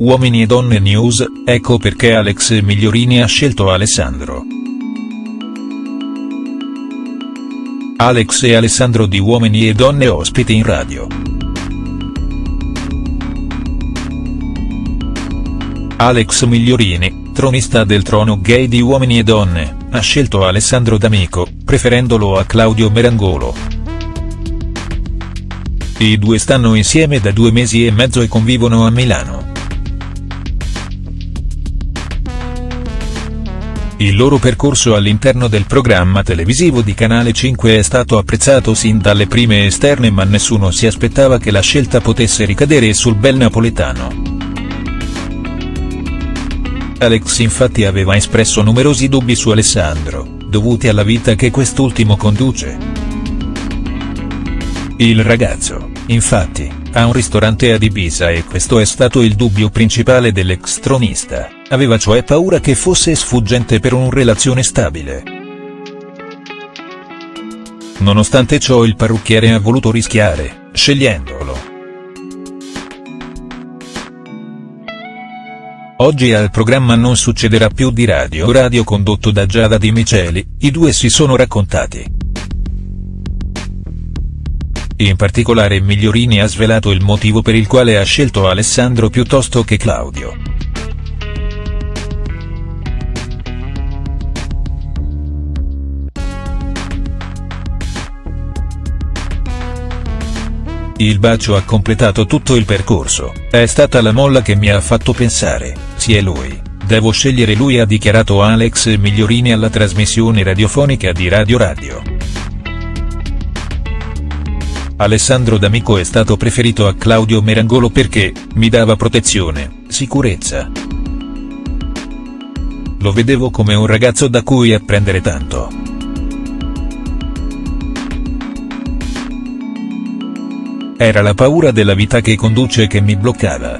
Uomini e Donne News, ecco perché Alex Migliorini ha scelto Alessandro. Alex e Alessandro di Uomini e Donne ospiti in radio. Alex Migliorini, tronista del trono gay di Uomini e Donne, ha scelto Alessandro D'Amico, preferendolo a Claudio Merangolo. I due stanno insieme da due mesi e mezzo e convivono a Milano. Il loro percorso all'interno del programma televisivo di Canale 5 è stato apprezzato sin dalle prime esterne ma nessuno si aspettava che la scelta potesse ricadere sul bel napoletano. Alex infatti aveva espresso numerosi dubbi su Alessandro, dovuti alla vita che quest'ultimo conduce. Il ragazzo, infatti, ha un ristorante ad Ibiza e questo è stato il dubbio principale dell'ex tronista, aveva cioè paura che fosse sfuggente per una relazione stabile. Nonostante ciò il parrucchiere ha voluto rischiare, scegliendolo. Oggi al programma Non succederà più di Radio Radio condotto da Giada Di Miceli, i due si sono raccontati. In particolare Migliorini ha svelato il motivo per il quale ha scelto Alessandro piuttosto che Claudio. Il bacio ha completato tutto il percorso, è stata la molla che mi ha fatto pensare, sì è lui, devo scegliere lui ha dichiarato Alex Migliorini alla trasmissione radiofonica di Radio Radio. Alessandro D'Amico è stato preferito a Claudio Merangolo perché, mi dava protezione, sicurezza. Lo vedevo come un ragazzo da cui apprendere tanto. Era la paura della vita che conduce che mi bloccava.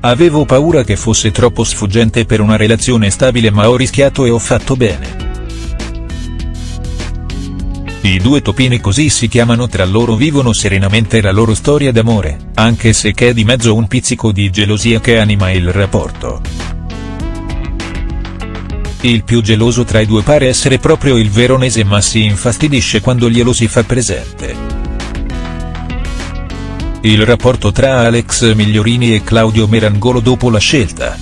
Avevo paura che fosse troppo sfuggente per una relazione stabile ma ho rischiato e ho fatto bene. I due topini così si chiamano tra loro vivono serenamente la loro storia d'amore, anche se c'è di mezzo un pizzico di gelosia che anima il rapporto. Il più geloso tra i due pare essere proprio il veronese ma si infastidisce quando glielo si fa presente. Il rapporto tra Alex Migliorini e Claudio Merangolo dopo la scelta.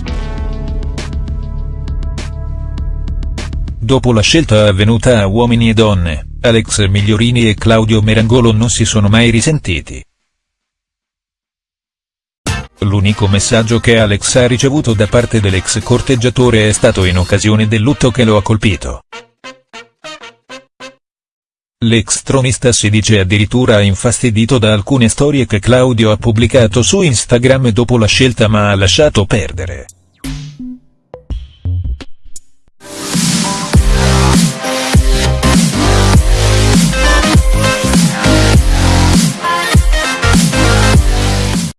Dopo la scelta avvenuta a Uomini e Donne, Alex Migliorini e Claudio Merangolo non si sono mai risentiti. L'unico messaggio che Alex ha ricevuto da parte dell'ex corteggiatore è stato in occasione del lutto che lo ha colpito. L'ex tronista si dice addirittura infastidito da alcune storie che Claudio ha pubblicato su Instagram dopo la scelta ma ha lasciato perdere.